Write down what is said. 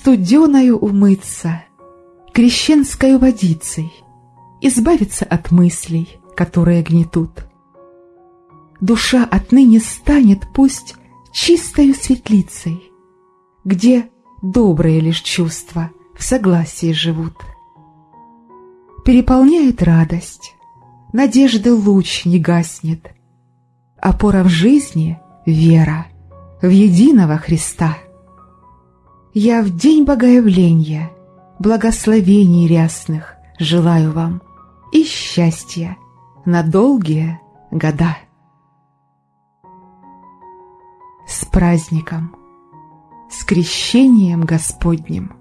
студеною умыться, крещенской водицей, избавиться от мыслей, которые гнетут. Душа отныне станет пусть чистою светлицей, где добрые лишь чувства в согласии живут. Переполняет радость, надежды луч не гаснет, опора в жизни — вера в единого Христа. Я в день Богоявления, благословений рясных желаю вам и счастья на долгие года. С праздником, с крещением Господним!